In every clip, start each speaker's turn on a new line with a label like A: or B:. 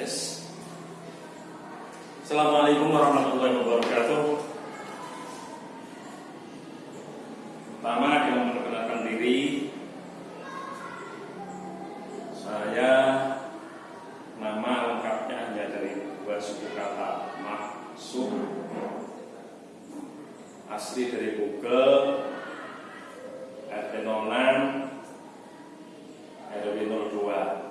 A: Assalamualaikum warahmatullahi wabarakatuh. Pertama kita memperkenalkan diri. Saya nama lengkapnya hanya dari dua suku kata maksud asli dari Google RT 06 RW 02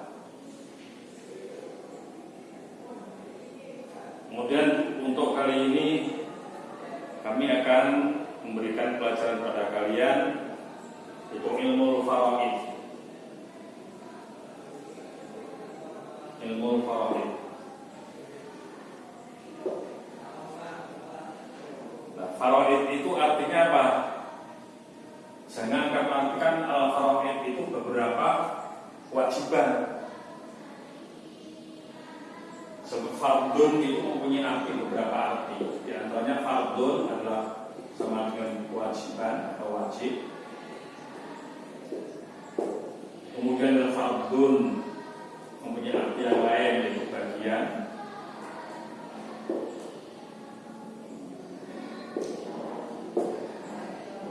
A: Kemudian untuk kali ini kami akan memberikan pelajaran pada kalian itu ilmu faraid. Ilmu faraid. Nah, faraid itu artinya apa? Saya akan mengatakan al faraid itu beberapa kewajiban fardun itu mempunyai arti beberapa arti. Di antaranya fardun adalah sama dengan kewajiban atau wajib. Kemudian ada fardun mempunyai arti yang lain yaitu bagian.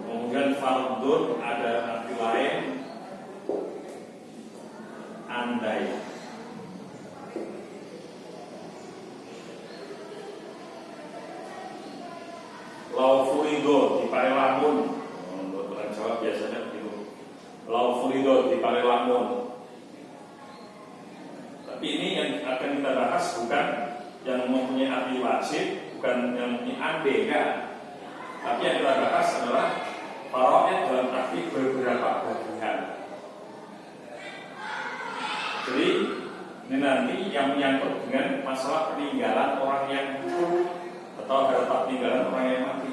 A: Kemudian fardun ada arti lain andai. Lau furido di parelamun Menurut orang Jawa biasanya begitu Lau furido di parelamun Tapi ini yang akan kita bahas bukan Yang mempunyai arti wajib Bukan yang mempunyai ande kan Tapi yang kita bahas adalah Faro'id dalam arti beberapa bagian Jadi ini nanti yang menyangkut dengan masalah peninggalan orang yang atau harta peninggalan orang yang mati.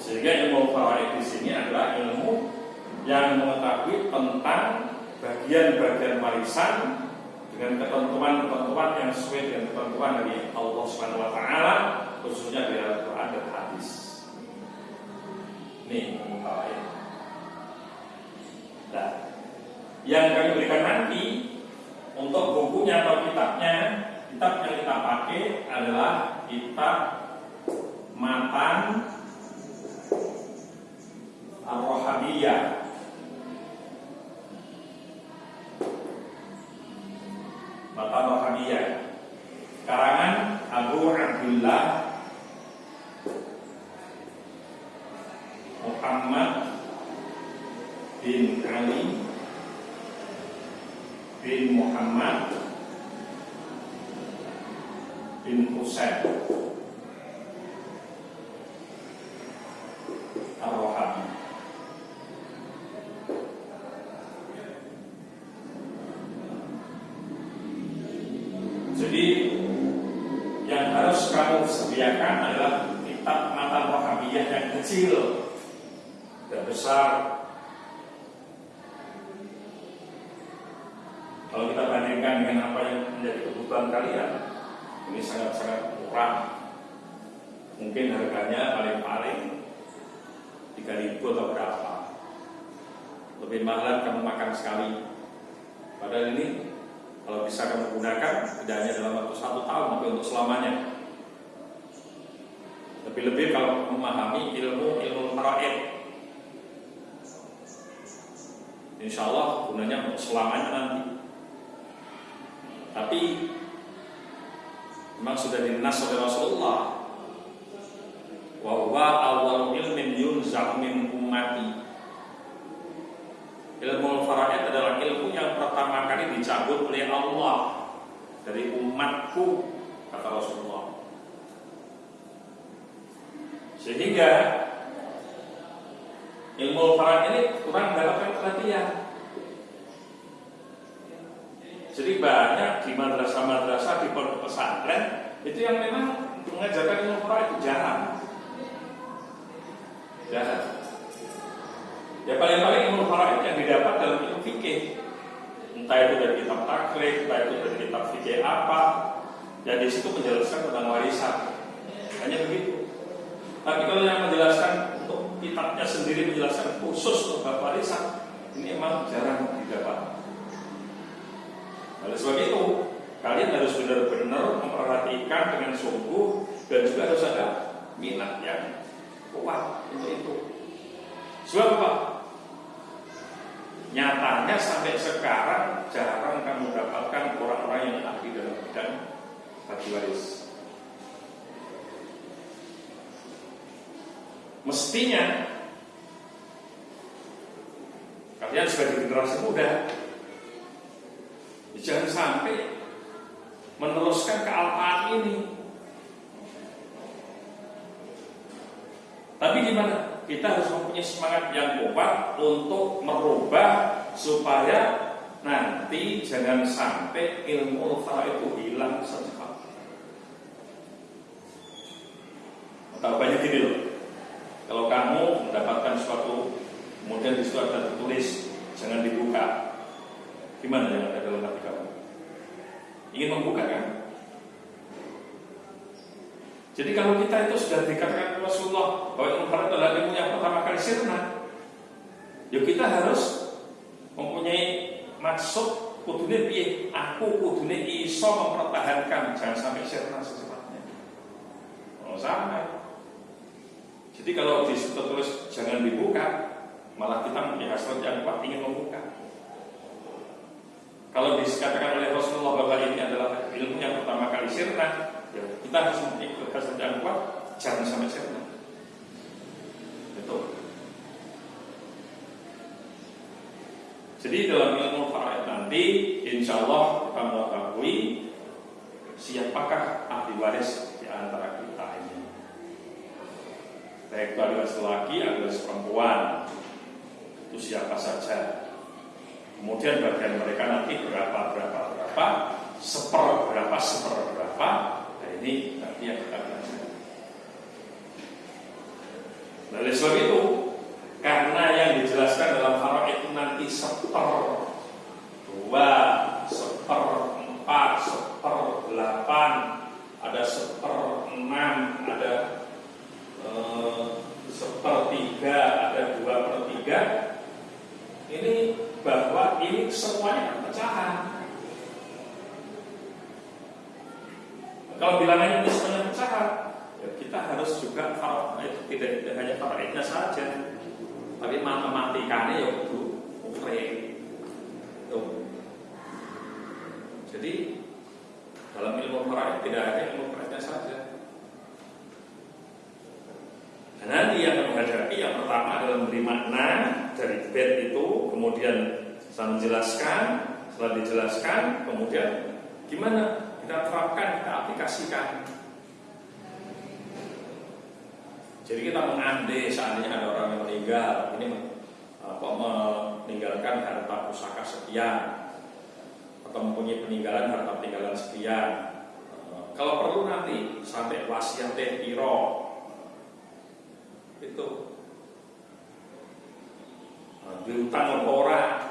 A: Sehingga ilmu faraid di sini adalah ilmu yang mengetahui tentang bagian-bagian warisan dengan ketentuan-ketentuan yang sesuai dengan ketentuan dari Allah Subhanahu wa taala khususnya dari Al-Qur'an dan hadis. Ilmu faraid. Nah, yang kami berikan nanti untuk bukunya atau kitabnya kitab yang kita pakai adalah kitab Matan Ar-Rohabiyah Matan Rohabiyah karangan Abu Abdullah Muhammad bin Ali bin Muhammad bin Husain Ar-Rohabi Jadi yang harus kamu sediakan adalah kitab mata rohabiyah yang kecil dan besar Kalau kita bandingkan dengan apa yang menjadi kebutuhan kalian, ini sangat-sangat murah. Mungkin harganya paling-paling 3000 atau berapa. Lebih mahal kamu makan sekali. Padahal ini kalau bisa kamu gunakan tidak hanya dalam waktu satu tahun, tapi untuk selamanya. Lebih-lebih kalau memahami ilmu ilmu faraid. Insya Allah gunanya untuk selamanya nanti. Tapi memang sudah dinas oleh Rasulullah. Bahwa awal ilmin yunzak min ummati. Ilmu faraid adalah ilmu yang pertama kali dicabut oleh Allah dari umatku kata Rasulullah. Sehingga ilmu faraid ini kurang mendapatkan perhatian jadi banyak di madrasah-madrasah di pondok pesantren itu yang memang mengajarkan ilmu faraid itu jarang. Jarang. Ya paling-paling ilmu faraid yang didapat dalam ilmu fikih. Entah itu dari kitab takrif, entah itu dari kitab fikih apa, dan di situ menjelaskan tentang warisan. Hanya begitu. Tapi kalau yang menjelaskan untuk kitabnya sendiri menjelaskan khusus bab warisan, ini memang jarang didapat. Oleh sebab itu kalian harus benar-benar memperhatikan dengan sungguh dan juga harus ada minat yang kuat untuk itu. Sebab apa? Nyatanya sampai sekarang jarang kamu dapatkan orang-orang yang ahli dalam bidang bagi waris. Mestinya kalian sebagai generasi muda jangan sampai meneruskan kealpaan ini. Tapi gimana? Kita harus mempunyai semangat yang kuat untuk merubah supaya nanti jangan sampai ilmu ulfa itu hilang secepat. Tahu banyak gini loh. Kalau kamu mendapatkan suatu kemudian di situ ada tertulis jangan dibuka, gimana yang ada dalam hati kamu? ingin membuka kan? Jadi kalau kita itu sudah dikatakan Rasulullah bahwa farid adalah ilmu yang pertama kali sirna, ya kita harus mempunyai maksud kudune piye aku kudune iso mempertahankan jangan sampai sirna secepatnya. Kalau sampai. Jadi kalau di situ jangan dibuka, malah kita mempunyai hasrat yang kuat ingin membuka. Kalau dikatakan oleh Rasulullah bahwa ini adalah ilmu yang pertama kali sirna, ya kita harus memiliki kekhasan yang kuat, jangan sampai sirna. Jadi dalam ilmu faraid nanti, insya Allah kita mengetahui siapakah ahli waris di antara kita ini. Baik itu adalah laki, adalah perempuan, itu siapa saja Kemudian bagian mereka nanti berapa berapa berapa, seper berapa seper berapa. Nah ini nanti yang kita belajar. Nah, oleh sebab itu, karena yang dijelaskan dalam faraid itu nanti seper dua, seper empat, seper delapan, ada seper enam, ada eh, sepertiga, ada dua per tiga. Ini semuanya kan pecahan. Kalau bilangannya ini semuanya pecahan, ya kita harus juga kalau itu tidak, tidak hanya faraidnya saja, tapi matematikanya ya itu ukre. Jadi dalam ilmu faraid tidak hanya ilmu faraidnya saja. Nanti yang menghadapi yang pertama adalah memberi makna dari bed itu, kemudian saya menjelaskan, setelah dijelaskan, kemudian gimana kita terapkan, kita aplikasikan. Jadi kita mengandai seandainya ada orang yang meninggal, ini apa, meninggalkan harta pusaka sekian, atau mempunyai peninggalan harta peninggalan sekian. Kalau perlu nanti sampai wasiat piro itu nah, diutang orang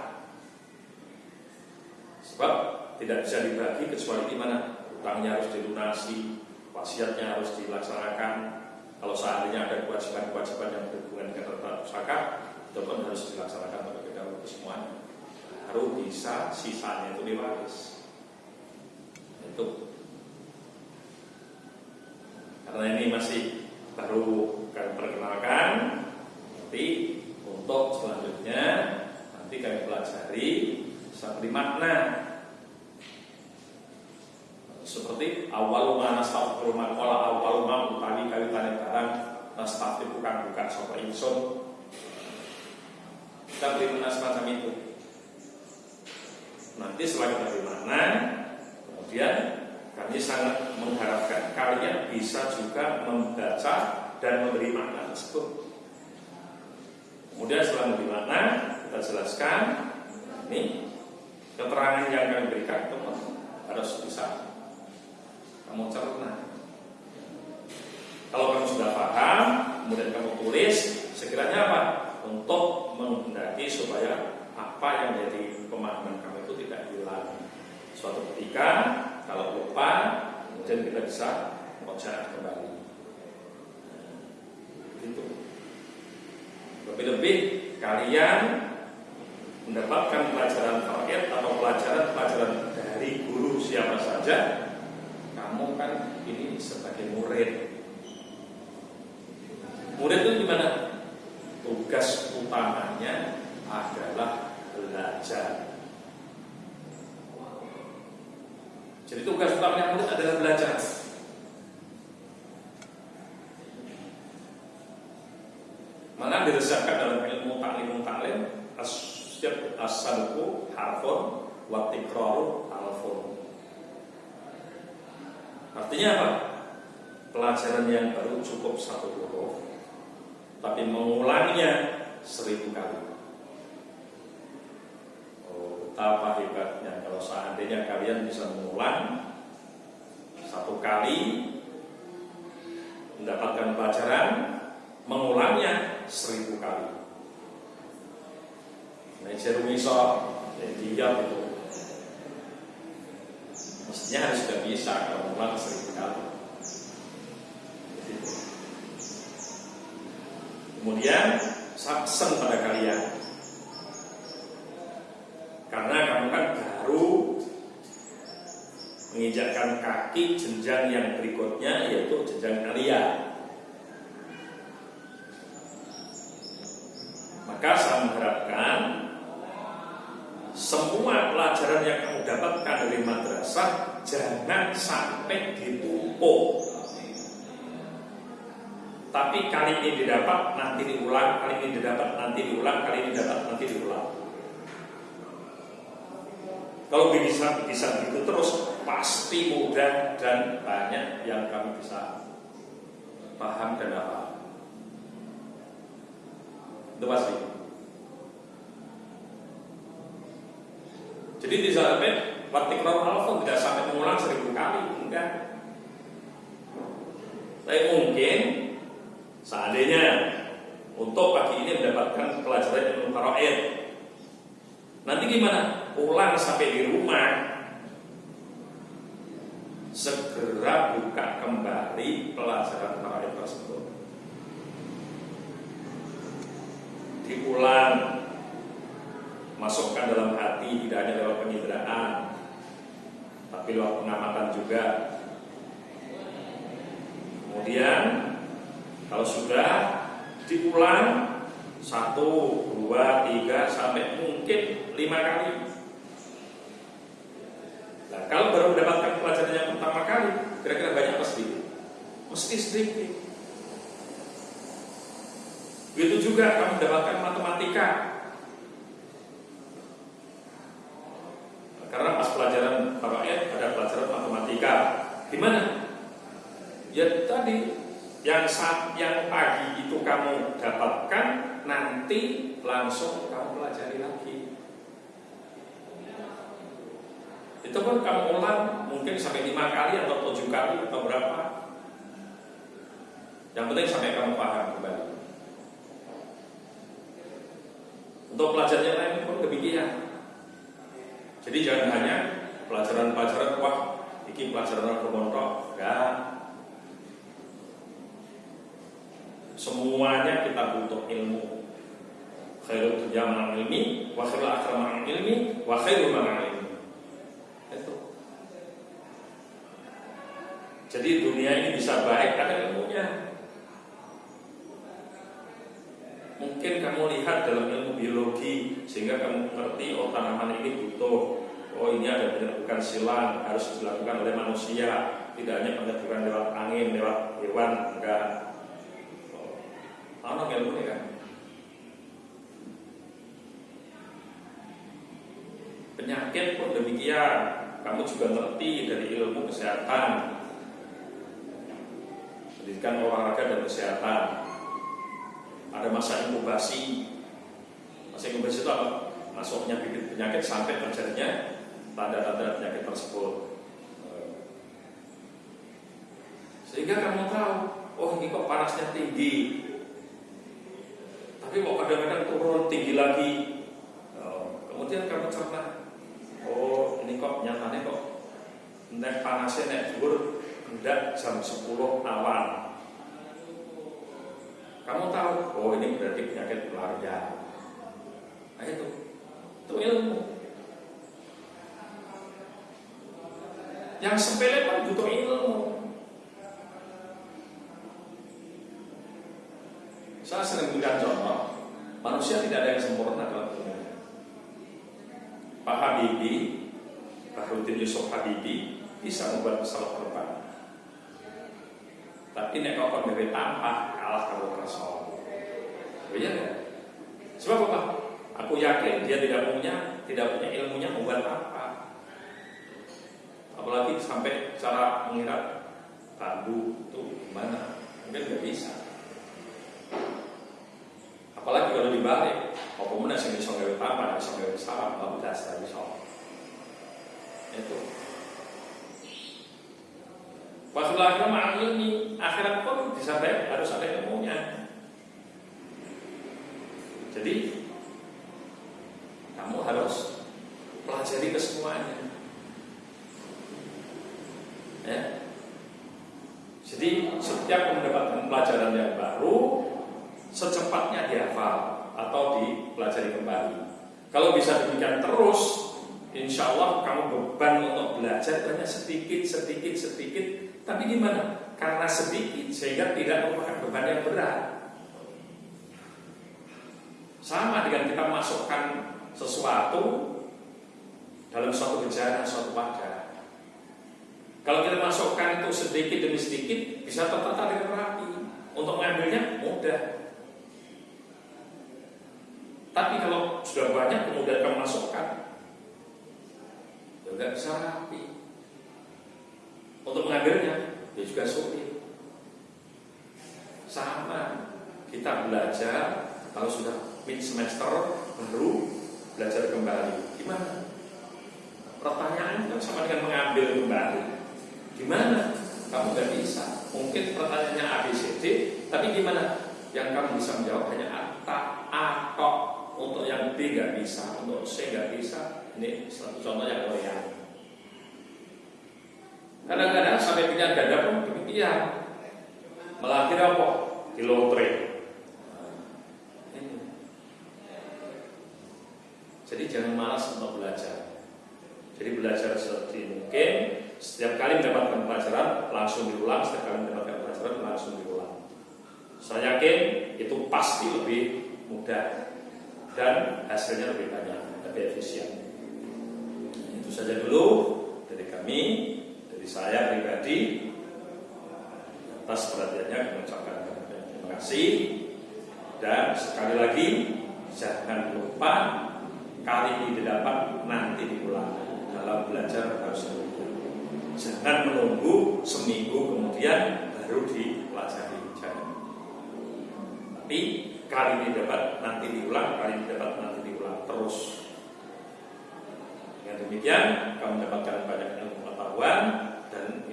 A: sebab tidak bisa dibagi kecuali di mana utangnya harus dilunasi wasiatnya harus dilaksanakan. Kalau seandainya ada kewajiban-kewajiban yang berhubungan dengan harta pusaka itu pun harus dilaksanakan terlebih dahulu semuanya. Baru bisa sisanya itu diwaris. Itu. Karena ini masih baru kami perkenalkan nanti untuk selanjutnya nanti kami pelajari seperti makna seperti awal mana staf rumah kola awal ma utani kali tani barang itu bukan bukan sopa insun kita beri mana semacam itu nanti setelah kita makna kemudian kami sangat mengharapkan kalian bisa juga membaca dan memberi makna tersebut. Kemudian setelah memberi makna, kita jelaskan ini keterangan yang kami berikan teman harus bisa kamu cerna. Kalau kamu sudah paham, kemudian kamu tulis, sekiranya apa? Untuk menghendaki supaya apa yang menjadi pemahaman kamu itu tidak hilang. Suatu ketika, kalau lupa, kemudian kita bisa mengucapkan kembali. Itu. Lebih-lebih kalian mendapatkan pelajaran target atau pelajaran-pelajaran dari saja kamu kan ini sebagai murid. Murid itu gimana? Tugas utamanya adalah belajar. Jadi tugas utamanya murid adalah belajar. Mana diresahkan dalam ilmu taklim taklim setiap asalku harfun wa tikraru alfun. Artinya apa? Pelajaran yang baru cukup satu huruf, tapi mengulangnya seribu kali. Oh, betapa hebatnya kalau seandainya kalian bisa mengulang satu kali mendapatkan pelajaran, mengulangnya seribu kali. Nah, jeru iso ya dia itu mestinya harus sudah bisa kalau ulang seribu kali. Kemudian saksen pada kalian karena kamu kan baru menginjakkan kaki jenjang yang berikutnya yaitu jenjang kalian. Maka saya mengharapkan semua pelajaran yang kamu dapatkan dari madrasah jangan sampai ditumpuk. Tapi kali ini didapat, nanti diulang, kali ini didapat, nanti diulang, kali ini didapat, nanti diulang. Kalau bisa bisa begitu terus, pasti mudah dan banyak yang kami bisa paham dan apa. Itu pasti. Jadi di sampai Watikron alfon tidak sampai mengulang seribu kali, enggak. Tapi mungkin seandainya untuk pagi ini mendapatkan pelajaran ilmu faraid, nanti gimana? Pulang sampai di rumah, segera buka kembali pelajaran faraid tersebut. Diulang. Masukkan dalam hati tidak hanya lewat penginderaan tapi lewat pengamatan juga. Kemudian kalau sudah diulang. Satu, dua, tiga sampai mungkin lima kali. Nah kalau baru mendapatkan pelajaran yang pertama kali kira-kira banyak sedikit? mesti sedikit. Begitu juga kamu mendapatkan matematika Karena pas pelajaran faraid ada pelajaran matematika. Gimana? Ya tadi yang saat yang pagi itu kamu dapatkan nanti langsung kamu pelajari lagi. Itu pun kamu ulang mungkin sampai lima kali atau tujuh kali atau berapa. Yang penting sampai kamu paham kembali. Untuk pelajaran lain pun demikian. Jadi jangan hanya pelajaran-pelajaran wah ini pelajaran bermontok, enggak. Semuanya kita butuh ilmu. Khairul dunya ma'al ilmi, wa khairul akhirah ma'al ilmi, wa khairul ma'al ilmi. Itu. Jadi dunia ini bisa baik karena ilmunya. Mungkin kamu lihat dalam ilmu biologi sehingga kamu mengerti oh tanaman ini butuh oh ini ada penyerbukan silang harus dilakukan oleh manusia tidak hanya penyerbukan lewat angin lewat hewan enggak oh, ilmu ini kan penyakit pun demikian. Kamu juga ngerti dari ilmu kesehatan. Pendidikan olahraga dan kesehatan. Ada masa inkubasi. Masa inkubasi itu apa? masuknya bibit penyakit sampai terjadinya tanda-tanda penyakit tersebut. Sehingga kamu tahu oh ini kok panasnya tinggi. Tapi kok kadang-kadang turun tinggi lagi. Oh, kemudian kamu cerna oh ini kok nyatanya kok nek panasnya nek dhuwur hendak jam 10 awal kamu tahu, oh ini berarti penyakit malaria. Nah itu, itu ilmu. Yang sepele pun butuh ilmu. Saya sering berikan contoh, manusia tidak ada yang sempurna. Pak Habibie, Rudin Yusuf Habibie bisa membuat pesawat terbang. Tapi nek kau dari tanpa kalah kalau kerasa. Iya kan? Sebab apa? Aku yakin dia tidak punya tidak punya ilmunya membuat apa. Apalagi sampai cara mengira bambu itu gimana? Mungkin nggak bisa. Apalagi kalau dibalik, nggak dasar bisa. Itu. Akhirat pun disampaikan harus ada ilmunya. Jadi kamu harus pelajari kesemuanya. Ya. Jadi setiap mendapatkan pelajaran yang baru, secepatnya dihafal atau dipelajari kembali. Kalau bisa demikian terus, insya Allah kamu beban banyak sedikit, sedikit, sedikit. Tapi gimana? Karena sedikit sehingga tidak merupakan beban yang berat. Sama dengan kita masukkan sesuatu dalam suatu bejana, suatu wadah. Kalau kita masukkan itu sedikit demi sedikit, bisa tertata dengan rapi. Untuk mengambilnya mudah. Tapi kalau sudah banyak kemudian kamu masukkan, juga bisa rapi. Untuk mengambilnya, ya juga sulit. Sama, kita belajar kalau sudah mid semester baru belajar kembali. Gimana? Pertanyaan kan sama dengan mengambil kembali. Gimana? Kamu nggak bisa. Mungkin pertanyaannya A, B, C, D, tapi gimana? Yang kamu bisa menjawab hanya A, atau untuk yang B nggak bisa, untuk C nggak bisa. Ini contoh yang loyal. Kadang-kadang sampai pilihan ganda pun demikian. Melahir apa? Di lotre. Jadi jangan malas untuk belajar. Jadi belajar seperti mungkin setiap kali mendapatkan pelajaran langsung diulang, setiap kali mendapatkan pelajaran langsung diulang. Saya yakin itu pasti lebih mudah dan hasilnya lebih banyak, lebih efisien. Itu saja dulu dari kami, saya pribadi atas perhatiannya mengucapkan terima kasih dan sekali lagi jangan lupa kali ini didapat nanti diulang dalam belajar harus demikian. Jangan menunggu seminggu kemudian baru dipelajari. Jangan. Tapi kali ini dapat nanti diulang, kali ini dapat nanti diulang terus. Dengan demikian kamu mendapatkan banyak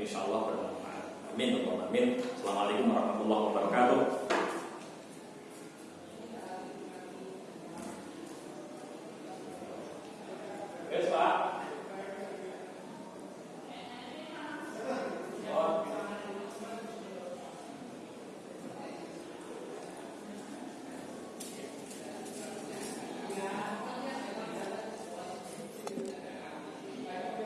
A: insya Allah bermanfaat. Amin. Amin. Assalamualaikum warahmatullahi wabarakatuh.